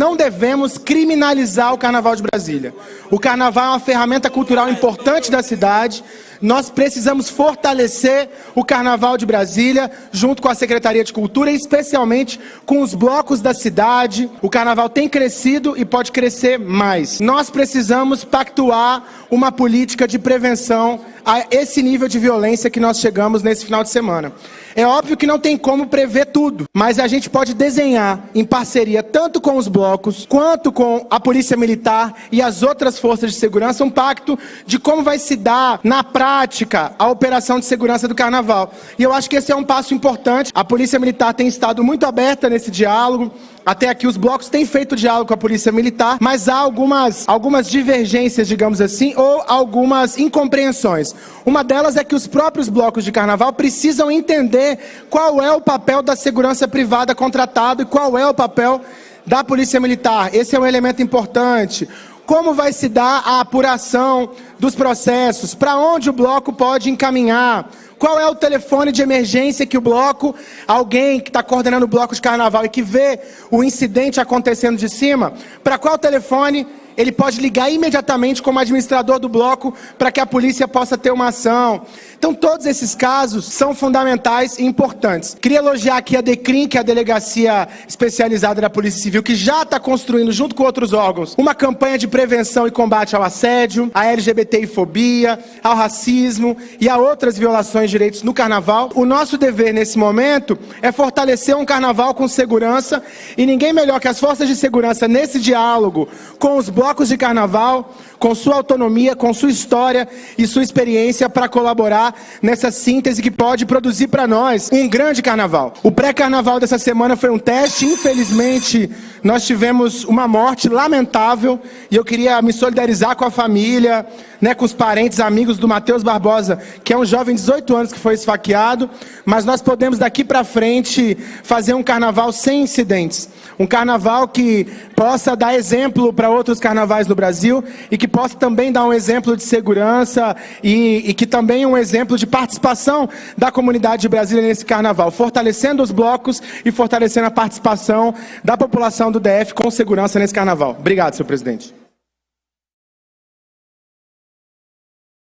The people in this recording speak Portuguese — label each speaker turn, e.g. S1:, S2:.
S1: não devemos criminalizar o Carnaval de Brasília. O Carnaval é uma ferramenta cultural importante da cidade. Nós precisamos fortalecer o Carnaval de Brasília, junto com a Secretaria de Cultura, e especialmente com os blocos da cidade. O Carnaval tem crescido e pode crescer mais. Nós precisamos pactuar uma política de prevenção a esse nível de violência que nós chegamos nesse final de semana. É óbvio que não tem como prever tudo, mas a gente pode desenhar em parceria tanto com os blocos, quanto com a Polícia Militar e as outras forças de segurança, um pacto de como vai se dar na prática a operação de segurança do Carnaval. E eu acho que esse é um passo importante. A Polícia Militar tem estado muito aberta nesse diálogo, até aqui os blocos têm feito diálogo com a polícia militar, mas há algumas, algumas divergências, digamos assim, ou algumas incompreensões. Uma delas é que os próprios blocos de carnaval precisam entender qual é o papel da segurança privada contratado e qual é o papel da polícia militar. Esse é um elemento importante como vai se dar a apuração dos processos, para onde o bloco pode encaminhar, qual é o telefone de emergência que o bloco, alguém que está coordenando o bloco de carnaval e que vê o incidente acontecendo de cima, para qual telefone ele pode ligar imediatamente como administrador do bloco para que a polícia possa ter uma ação. Então, todos esses casos são fundamentais e importantes. Queria elogiar aqui a DECRIM, que é a Delegacia Especializada da Polícia Civil, que já está construindo, junto com outros órgãos, uma campanha de prevenção e combate ao assédio, à LGBTI-fobia, ao racismo e a outras violações de direitos no carnaval. O nosso dever nesse momento é fortalecer um carnaval com segurança e ninguém melhor que as forças de segurança nesse diálogo com os blocos de carnaval, com sua autonomia, com sua história e sua experiência para colaborar nessa síntese que pode produzir para nós um grande carnaval. O pré-carnaval dessa semana foi um teste, infelizmente nós tivemos uma morte lamentável e eu queria me solidarizar com a família, né, com os parentes, amigos do Matheus Barbosa, que é um jovem de 18 anos que foi esfaqueado, mas nós podemos daqui para frente fazer um carnaval sem incidentes. Um carnaval que possa dar exemplo para outros carnavais no Brasil e que possa também dar um exemplo de segurança e, e que também um exemplo de participação da comunidade brasileira nesse carnaval, fortalecendo os blocos e fortalecendo a participação da população do DF com segurança nesse carnaval. Obrigado, senhor presidente.